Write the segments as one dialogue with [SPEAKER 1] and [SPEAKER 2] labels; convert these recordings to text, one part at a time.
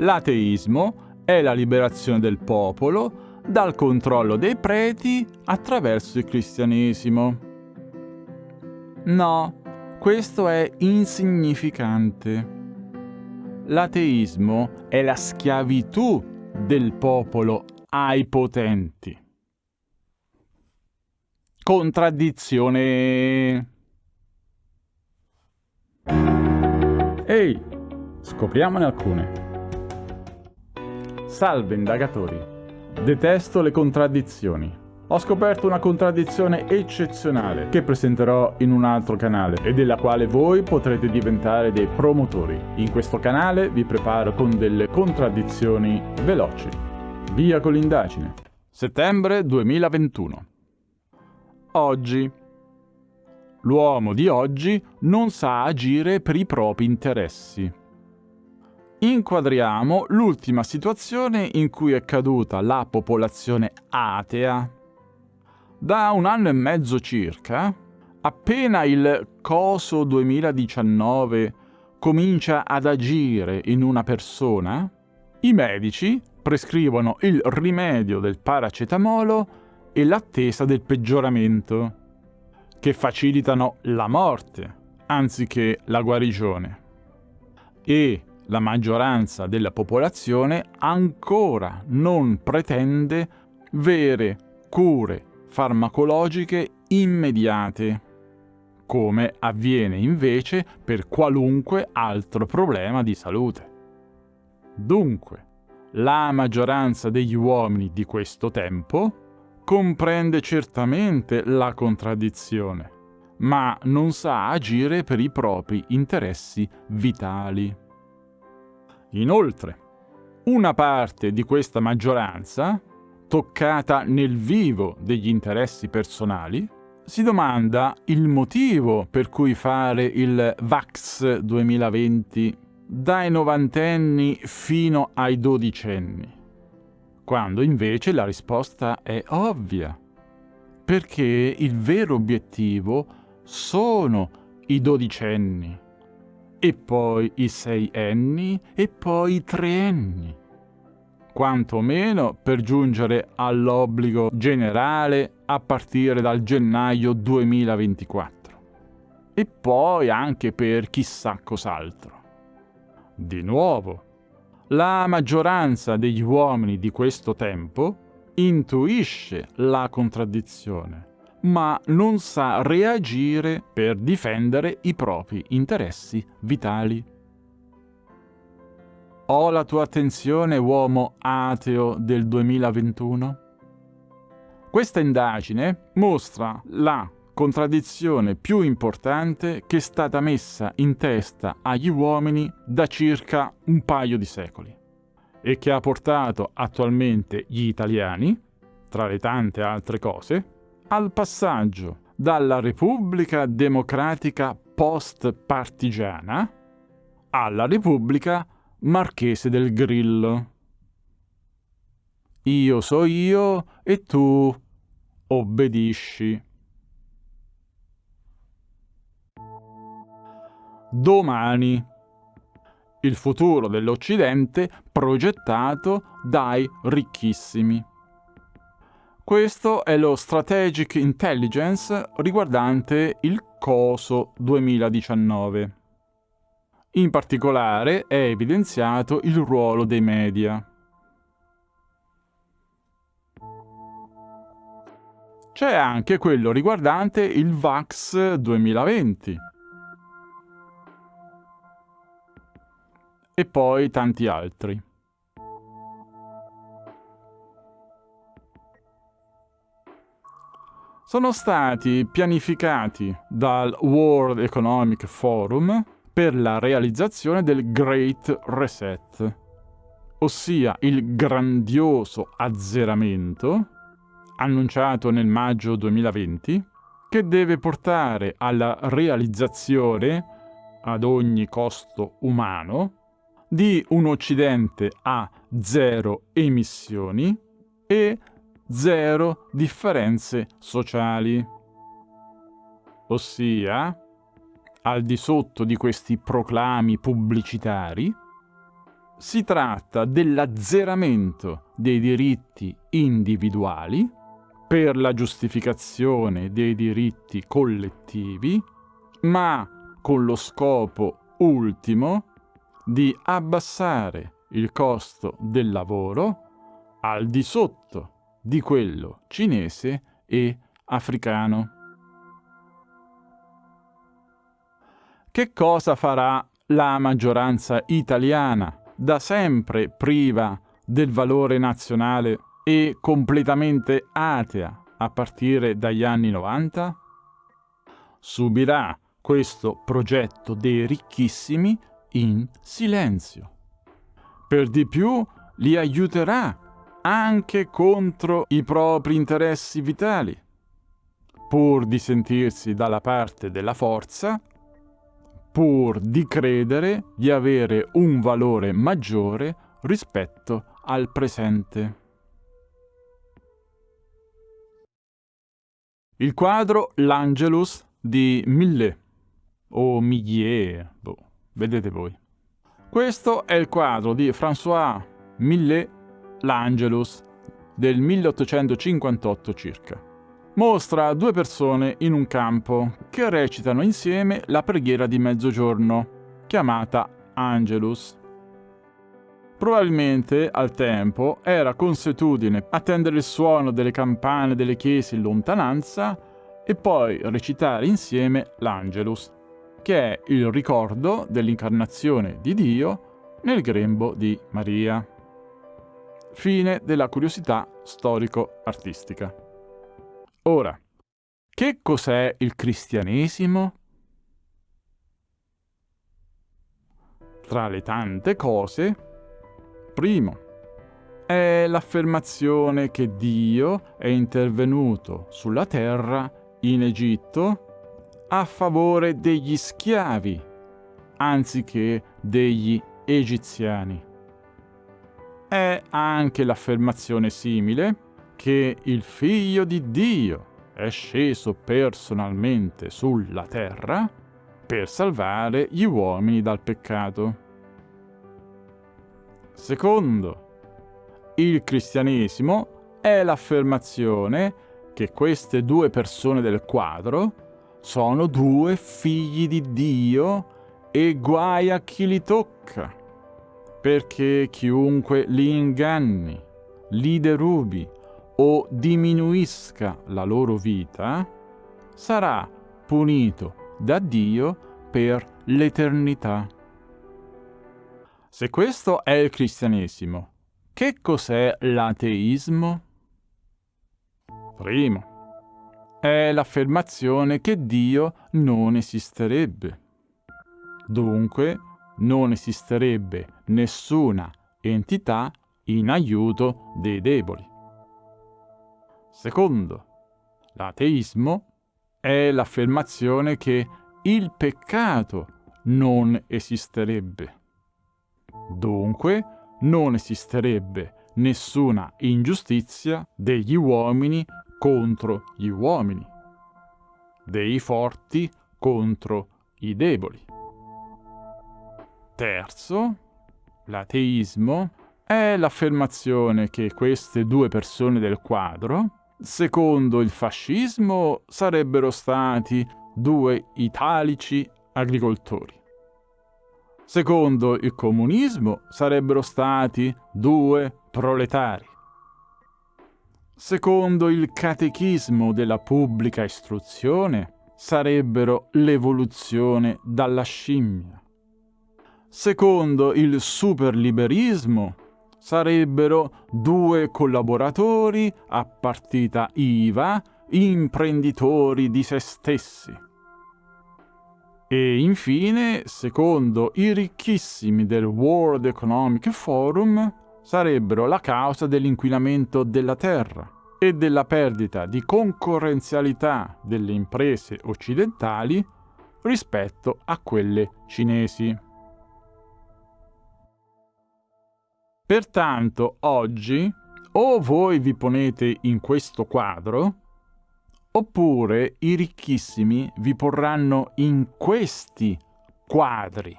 [SPEAKER 1] L'ateismo è la liberazione del popolo dal controllo dei preti attraverso il cristianesimo. No, questo è insignificante. L'ateismo è la schiavitù del popolo ai potenti. Contraddizione. Ehi, scopriamone alcune. Salve indagatori. Detesto le contraddizioni. Ho scoperto una contraddizione eccezionale che presenterò in un altro canale e della quale voi potrete diventare dei promotori. In questo canale vi preparo con delle contraddizioni veloci. Via con l'indagine. Settembre 2021. Oggi. L'uomo di oggi non sa agire per i propri interessi. Inquadriamo l'ultima situazione in cui è caduta la popolazione atea da un anno e mezzo circa, appena il coso 2019 comincia ad agire in una persona, i medici prescrivono il rimedio del paracetamolo e l'attesa del peggioramento, che facilitano la morte anziché la guarigione. E la maggioranza della popolazione ancora non pretende vere cure farmacologiche immediate, come avviene invece per qualunque altro problema di salute. Dunque, la maggioranza degli uomini di questo tempo comprende certamente la contraddizione, ma non sa agire per i propri interessi vitali. Inoltre, una parte di questa maggioranza toccata nel vivo degli interessi personali, si domanda il motivo per cui fare il VAX 2020 dai novantenni fino ai dodicenni, quando invece la risposta è ovvia, perché il vero obiettivo sono i dodicenni, e poi i seienni, e poi i treenni quantomeno per giungere all'obbligo generale a partire dal gennaio 2024. E poi anche per chissà cos'altro. Di nuovo, la maggioranza degli uomini di questo tempo intuisce la contraddizione, ma non sa reagire per difendere i propri interessi vitali. Ho la tua attenzione, uomo ateo del 2021? Questa indagine mostra la contraddizione più importante che è stata messa in testa agli uomini da circa un paio di secoli e che ha portato attualmente gli italiani, tra le tante altre cose, al passaggio dalla Repubblica Democratica post-partigiana alla Repubblica Marchese del Grillo. Io so io e tu obbedisci. Domani. Il futuro dell'Occidente progettato dai ricchissimi. Questo è lo Strategic Intelligence riguardante il COSO 2019. In particolare è evidenziato il ruolo dei media. C'è anche quello riguardante il VAX 2020. E poi tanti altri. Sono stati pianificati dal World Economic Forum per la realizzazione del Great Reset, ossia il grandioso azzeramento annunciato nel maggio 2020 che deve portare alla realizzazione ad ogni costo umano di un Occidente a zero emissioni e zero differenze sociali, ossia al di sotto di questi proclami pubblicitari, si tratta dell'azzeramento dei diritti individuali per la giustificazione dei diritti collettivi, ma con lo scopo ultimo di abbassare il costo del lavoro al di sotto di quello cinese e africano. Che cosa farà la maggioranza italiana, da sempre priva del valore nazionale e completamente atea a partire dagli anni 90? Subirà questo progetto dei ricchissimi in silenzio. Per di più li aiuterà anche contro i propri interessi vitali, pur di sentirsi dalla parte della forza, pur di credere di avere un valore maggiore rispetto al presente. Il quadro L'Angelus di Millet o Millet, boh, vedete voi. Questo è il quadro di François Millet L'Angelus del 1858 circa. Mostra due persone in un campo che recitano insieme la preghiera di mezzogiorno, chiamata Angelus. Probabilmente al tempo era consuetudine attendere il suono delle campane delle chiese in lontananza e poi recitare insieme l'Angelus che è il ricordo dell'incarnazione di Dio nel grembo di Maria. Fine della curiosità storico-artistica. Ora, che cos'è il cristianesimo? Tra le tante cose, primo, è l'affermazione che Dio è intervenuto sulla terra in Egitto a favore degli schiavi anziché degli egiziani. È anche l'affermazione simile che il figlio di Dio è sceso personalmente sulla terra per salvare gli uomini dal peccato. Secondo, il cristianesimo è l'affermazione che queste due persone del quadro sono due figli di Dio e guai a chi li tocca, perché chiunque li inganni, li derubi o diminuisca la loro vita, sarà punito da Dio per l'eternità. Se questo è il cristianesimo, che cos'è l'ateismo? Primo, è l'affermazione che Dio non esisterebbe. Dunque, non esisterebbe nessuna entità in aiuto dei deboli. Secondo, l'ateismo è l'affermazione che il peccato non esisterebbe. Dunque, non esisterebbe nessuna ingiustizia degli uomini contro gli uomini, dei forti contro i deboli. Terzo, l'ateismo è l'affermazione che queste due persone del quadro, secondo il fascismo, sarebbero stati due italici agricoltori. Secondo il comunismo sarebbero stati due proletari. Secondo il catechismo della pubblica istruzione, sarebbero l'evoluzione dalla scimmia. Secondo il superliberismo, sarebbero due collaboratori a partita IVA, imprenditori di se stessi. E infine, secondo i ricchissimi del World Economic Forum, sarebbero la causa dell'inquinamento della terra e della perdita di concorrenzialità delle imprese occidentali rispetto a quelle cinesi. Pertanto oggi o voi vi ponete in questo quadro, oppure i ricchissimi vi porranno in questi quadri.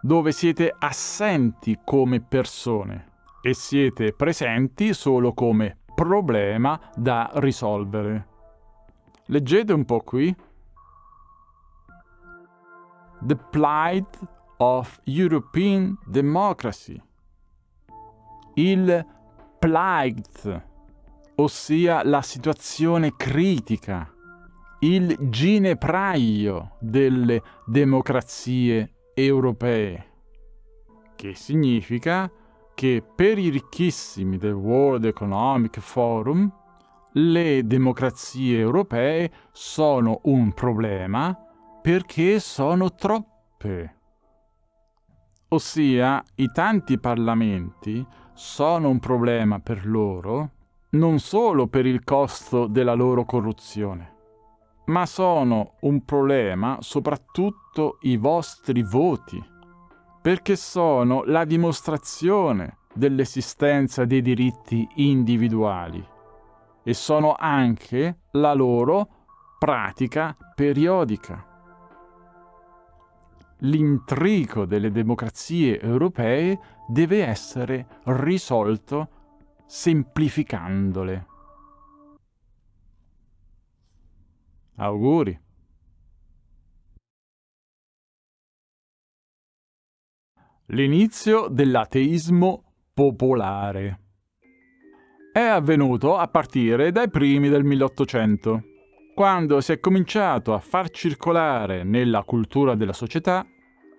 [SPEAKER 1] dove siete assenti come persone e siete presenti solo come problema da risolvere. Leggete un po' qui. The plight of European democracy. Il plight, ossia la situazione critica, il ginepraio delle democrazie europee, che significa che per i ricchissimi del World Economic Forum le democrazie europee sono un problema perché sono troppe. Ossia, i tanti parlamenti sono un problema per loro non solo per il costo della loro corruzione, ma sono un problema soprattutto i vostri voti perché sono la dimostrazione dell'esistenza dei diritti individuali e sono anche la loro pratica periodica. L'intrico delle democrazie europee deve essere risolto semplificandole. Auguri. L'inizio dell'ateismo popolare è avvenuto a partire dai primi del 1800, quando si è cominciato a far circolare nella cultura della società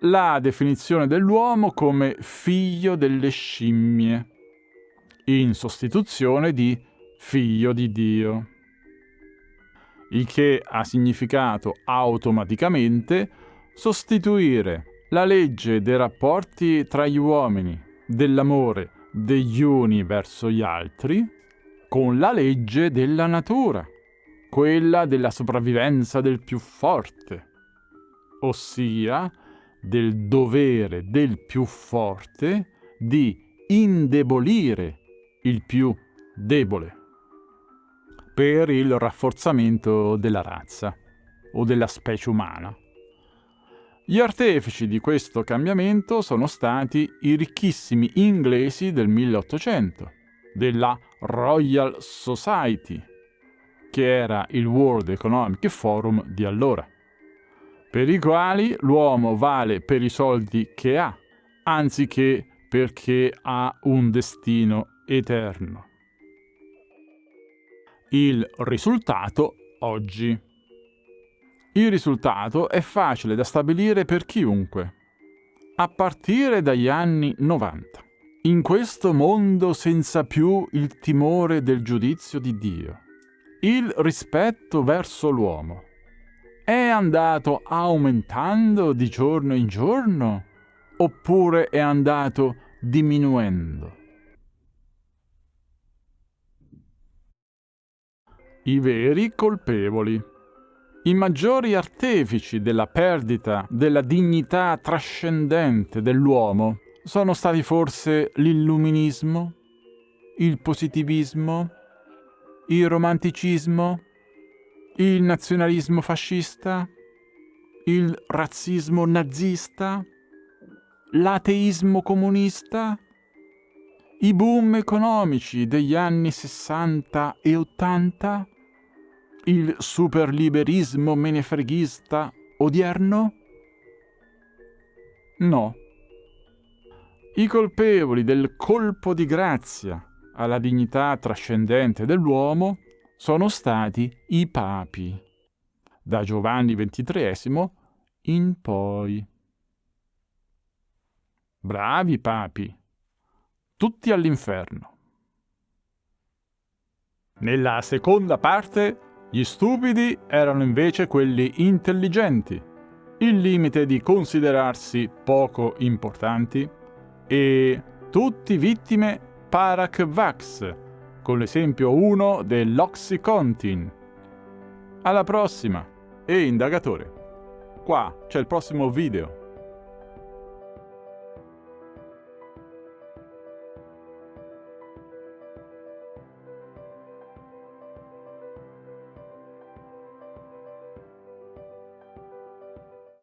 [SPEAKER 1] la definizione dell'uomo come figlio delle scimmie, in sostituzione di figlio di Dio, il che ha significato automaticamente sostituire la legge dei rapporti tra gli uomini, dell'amore degli uni verso gli altri, con la legge della natura, quella della sopravvivenza del più forte, ossia del dovere del più forte di indebolire il più debole per il rafforzamento della razza o della specie umana. Gli artefici di questo cambiamento sono stati i ricchissimi inglesi del 1800, della Royal Society, che era il World Economic Forum di allora, per i quali l'uomo vale per i soldi che ha, anziché perché ha un destino eterno. Il risultato oggi. Il risultato è facile da stabilire per chiunque. A partire dagli anni 90. In questo mondo senza più il timore del giudizio di Dio, il rispetto verso l'uomo è andato aumentando di giorno in giorno oppure è andato diminuendo? I veri colpevoli i maggiori artefici della perdita della dignità trascendente dell'uomo sono stati forse l'illuminismo, il positivismo, il romanticismo, il nazionalismo fascista, il razzismo nazista, l'ateismo comunista, i boom economici degli anni 60 e 80, il superliberismo menefreghista odierno? No. I colpevoli del colpo di grazia alla dignità trascendente dell'uomo sono stati i papi, da Giovanni XXIII in poi. Bravi papi, tutti all'inferno. Nella seconda parte gli stupidi erano invece quelli intelligenti, il limite di considerarsi poco importanti, e tutti vittime Parak-Vax, con l'esempio 1 dell'Oxycontin. Alla prossima! E indagatore, qua c'è il prossimo video.